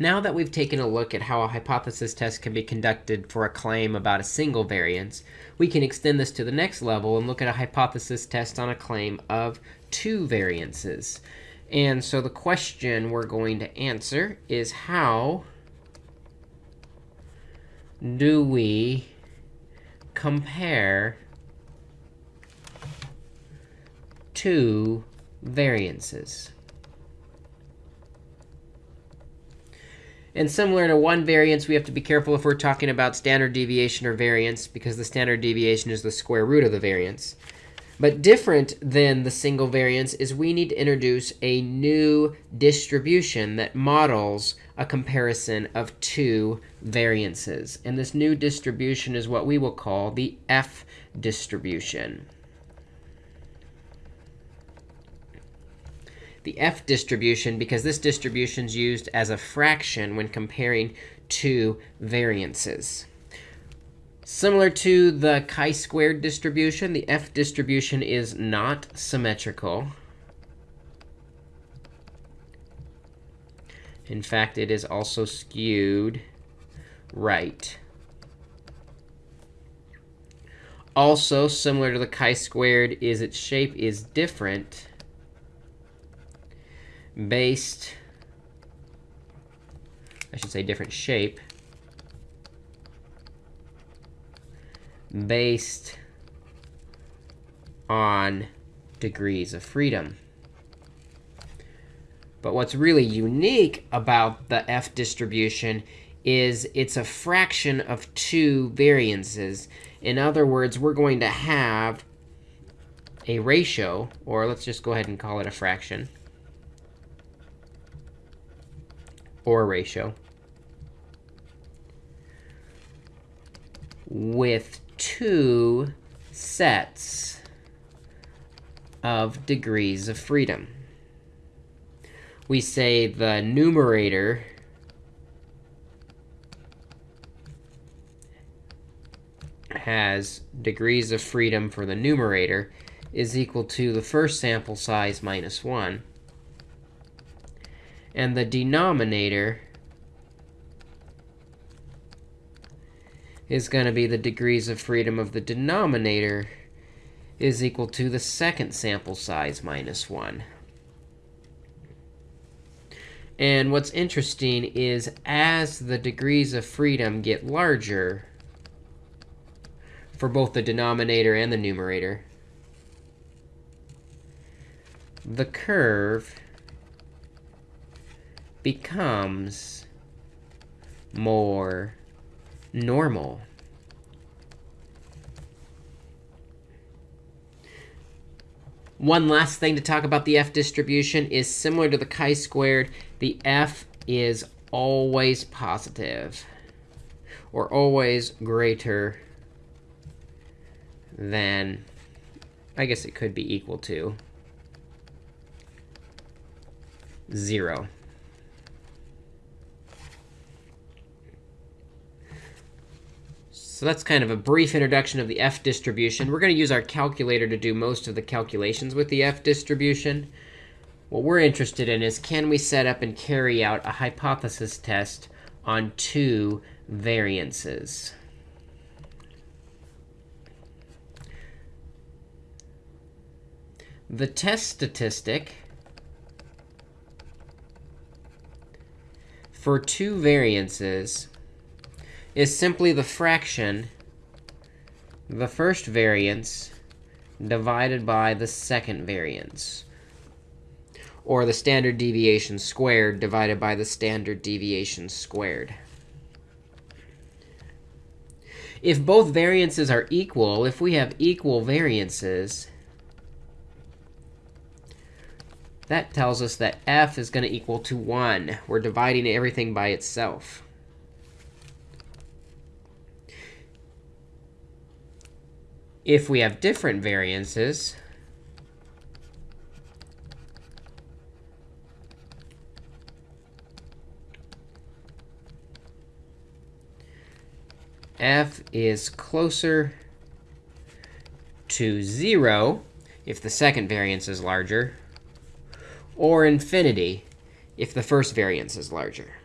Now that we've taken a look at how a hypothesis test can be conducted for a claim about a single variance, we can extend this to the next level and look at a hypothesis test on a claim of two variances. And so the question we're going to answer is how do we compare two variances? And similar to one variance, we have to be careful if we're talking about standard deviation or variance, because the standard deviation is the square root of the variance. But different than the single variance is we need to introduce a new distribution that models a comparison of two variances. And this new distribution is what we will call the F distribution. The F distribution because this distribution is used as a fraction when comparing two variances. Similar to the chi-squared distribution, the F distribution is not symmetrical. In fact, it is also skewed right. Also, similar to the chi-squared, is its shape is different based, I should say different shape, based on degrees of freedom. But what's really unique about the F distribution is it's a fraction of two variances. In other words, we're going to have a ratio, or let's just go ahead and call it a fraction. Or ratio with two sets of degrees of freedom. We say the numerator has degrees of freedom for the numerator is equal to the first sample size minus 1 and the denominator is going to be the degrees of freedom of the denominator is equal to the second sample size minus 1. And what's interesting is as the degrees of freedom get larger for both the denominator and the numerator, the curve becomes more normal. One last thing to talk about the f distribution is similar to the chi-squared. The f is always positive or always greater than, I guess it could be equal to, 0. So that's kind of a brief introduction of the F distribution. We're going to use our calculator to do most of the calculations with the F distribution. What we're interested in is can we set up and carry out a hypothesis test on two variances? The test statistic for two variances is simply the fraction, the first variance, divided by the second variance. Or the standard deviation squared divided by the standard deviation squared. If both variances are equal, if we have equal variances, that tells us that f is going to equal to 1. We're dividing everything by itself. If we have different variances, f is closer to 0 if the second variance is larger, or infinity if the first variance is larger.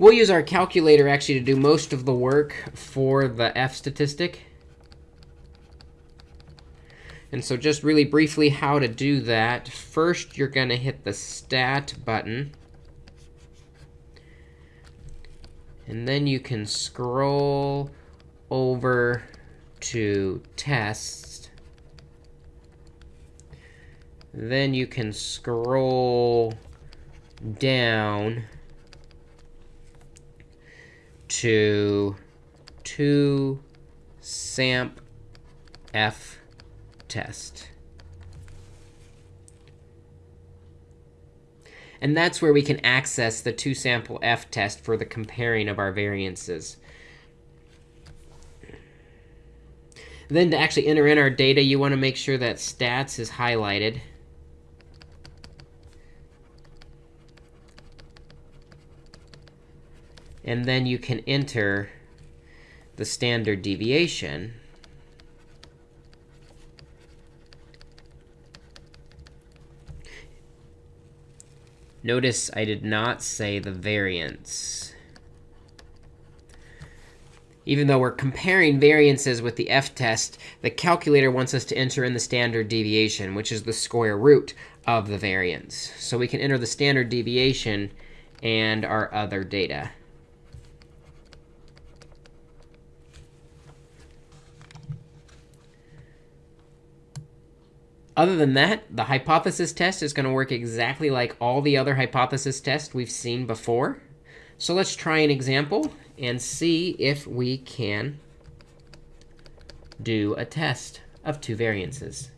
We'll use our calculator actually to do most of the work for the f statistic. And so just really briefly how to do that. First, you're going to hit the Stat button. And then you can scroll over to Test. Then you can scroll down to 2 samp f test. And that's where we can access the two sample f test for the comparing of our variances. Then to actually enter in our data, you want to make sure that stats is highlighted. And then you can enter the standard deviation. Notice I did not say the variance. Even though we're comparing variances with the f-test, the calculator wants us to enter in the standard deviation, which is the square root of the variance. So we can enter the standard deviation and our other data. Other than that, the hypothesis test is going to work exactly like all the other hypothesis tests we've seen before. So let's try an example and see if we can do a test of two variances.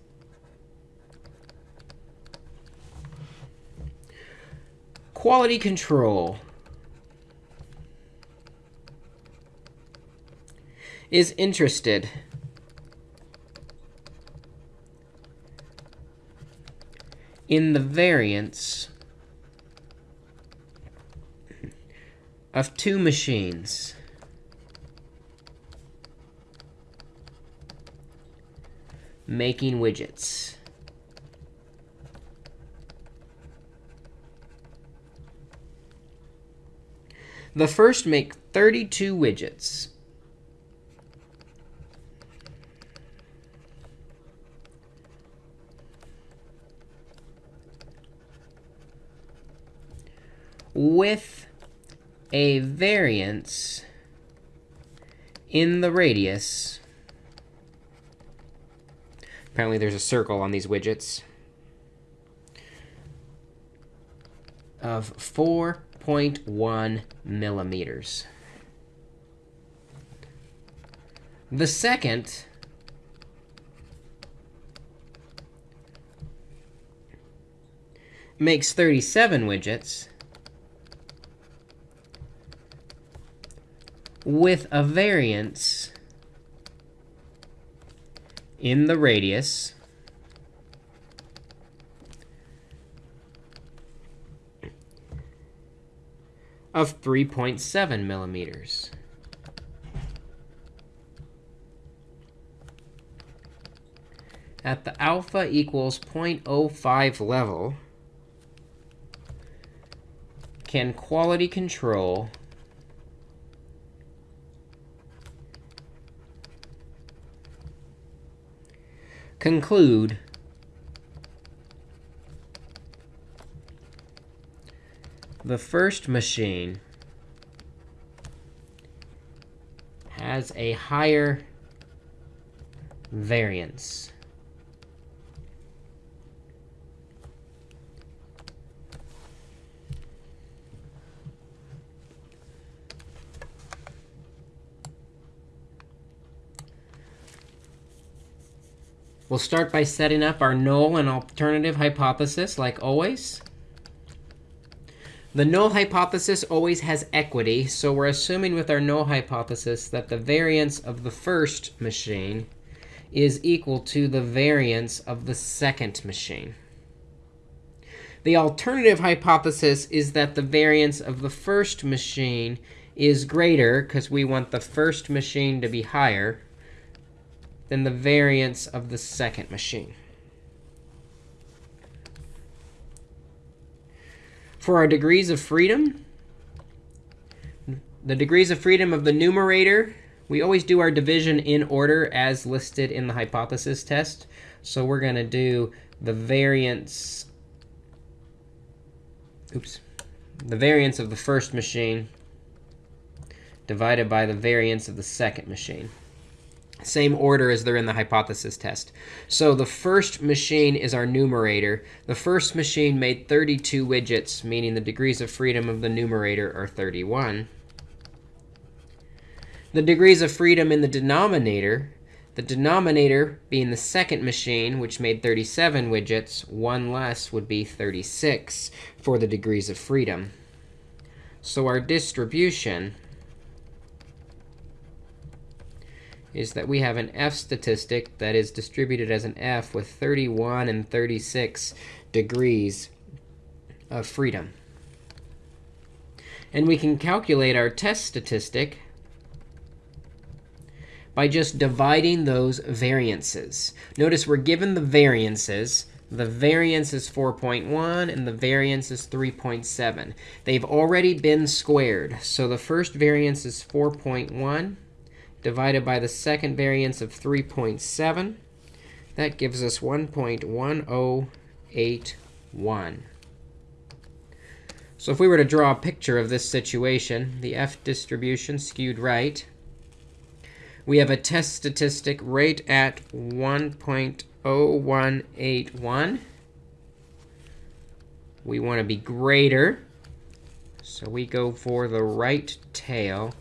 Quality control is interested in the variance of two machines. making widgets. The first make 32 widgets. With a variance in the radius. Apparently there's a circle on these widgets of 4.1 millimeters. The second makes 37 widgets with a variance in the radius of 3.7 millimeters. At the alpha equals 0.05 level, can quality control conclude the first machine has a higher variance. We'll start by setting up our null and alternative hypothesis, like always. The null hypothesis always has equity, so we're assuming with our null hypothesis that the variance of the first machine is equal to the variance of the second machine. The alternative hypothesis is that the variance of the first machine is greater, because we want the first machine to be higher than the variance of the second machine. For our degrees of freedom, the degrees of freedom of the numerator, we always do our division in order as listed in the hypothesis test. So we're going to do the variance, oops, the variance of the first machine divided by the variance of the second machine. Same order as they're in the hypothesis test. So the first machine is our numerator. The first machine made 32 widgets, meaning the degrees of freedom of the numerator are 31. The degrees of freedom in the denominator, the denominator being the second machine, which made 37 widgets, one less would be 36 for the degrees of freedom. So our distribution is that we have an f statistic that is distributed as an f with 31 and 36 degrees of freedom. And we can calculate our test statistic by just dividing those variances. Notice we're given the variances. The variance is 4.1, and the variance is 3.7. They've already been squared. So the first variance is 4.1 divided by the second variance of 3.7. That gives us 1.1081. So if we were to draw a picture of this situation, the f distribution skewed right, we have a test statistic right at 1.0181. We want to be greater. So we go for the right tail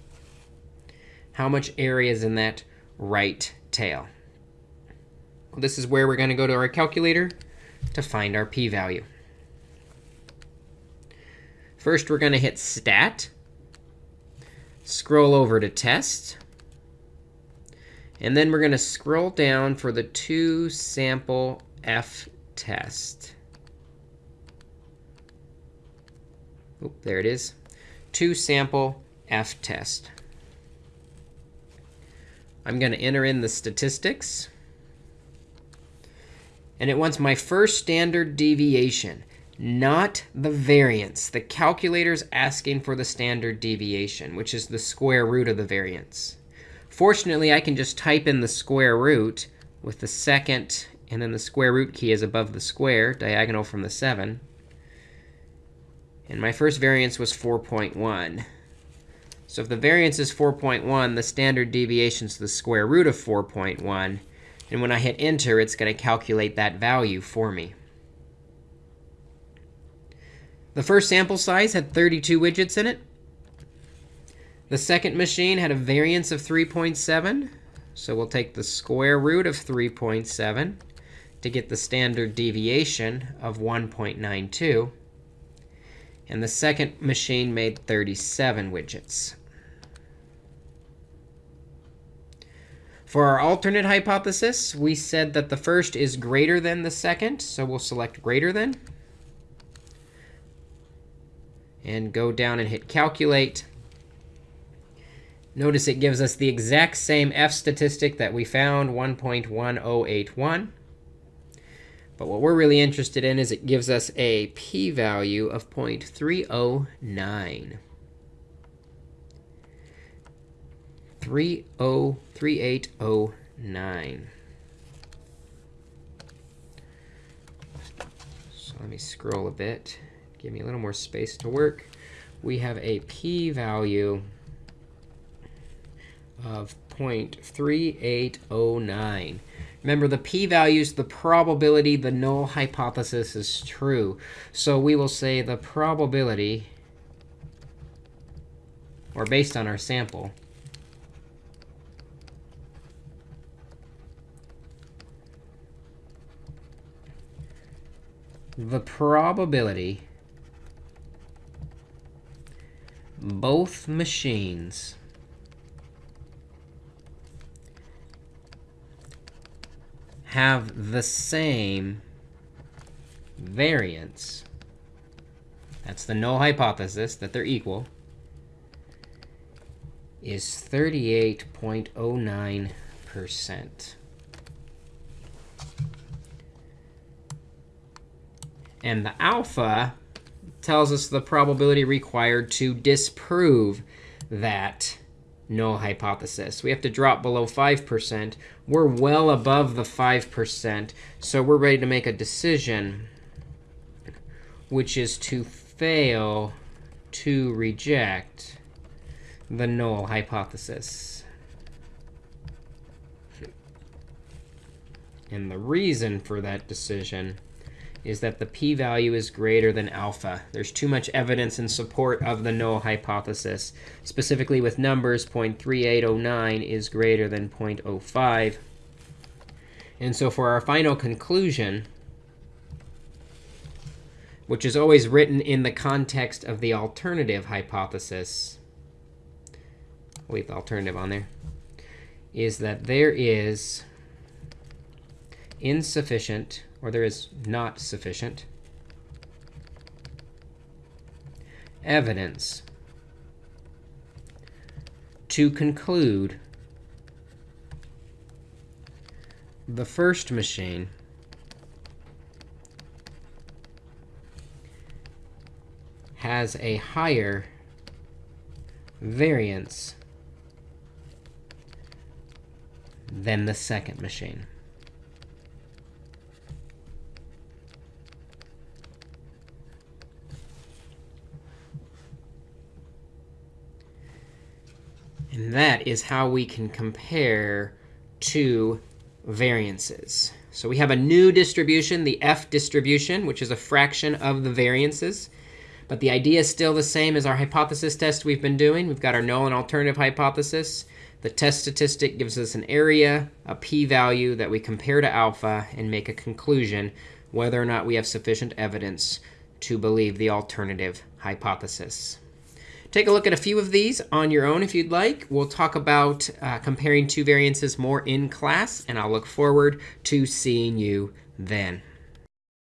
how much area is in that right tail. This is where we're going to go to our calculator to find our p-value. First, we're going to hit Stat, scroll over to Test, and then we're going to scroll down for the two sample f test. Oop, there it is. Two sample f test. I'm going to enter in the statistics. And it wants my first standard deviation, not the variance. The calculator's asking for the standard deviation, which is the square root of the variance. Fortunately, I can just type in the square root with the second, and then the square root key is above the square, diagonal from the 7. And my first variance was 4.1. So if the variance is 4.1, the standard deviation is the square root of 4.1. And when I hit Enter, it's going to calculate that value for me. The first sample size had 32 widgets in it. The second machine had a variance of 3.7. So we'll take the square root of 3.7 to get the standard deviation of 1.92. And the second machine made 37 widgets. For our alternate hypothesis, we said that the first is greater than the second. So we'll select greater than. And go down and hit Calculate. Notice it gives us the exact same f statistic that we found, 1.1081. But what we're really interested in is it gives us a p-value of 0.309. 303809. So let me scroll a bit, give me a little more space to work. We have a p-value of 0.3809. Remember, the p-value is the probability the null hypothesis is true. So we will say the probability, or based on our sample, the probability both machines have the same variance. That's the null hypothesis, that they're equal, is 38.09%. And the alpha tells us the probability required to disprove that null hypothesis. We have to drop below 5%. We're well above the 5%, so we're ready to make a decision, which is to fail to reject the null hypothesis. And the reason for that decision is that the p-value is greater than alpha. There's too much evidence in support of the null hypothesis. Specifically with numbers, 0.3809 is greater than 0.05. And so for our final conclusion, which is always written in the context of the alternative hypothesis, I'll leave the alternative on there, is that there is insufficient or there is not sufficient evidence to conclude the first machine has a higher variance than the second machine. That is how we can compare two variances. So we have a new distribution, the f distribution, which is a fraction of the variances. But the idea is still the same as our hypothesis test we've been doing. We've got our null and alternative hypothesis. The test statistic gives us an area, a p-value that we compare to alpha and make a conclusion whether or not we have sufficient evidence to believe the alternative hypothesis. Take a look at a few of these on your own if you'd like. We'll talk about uh, comparing two variances more in class, and I'll look forward to seeing you then.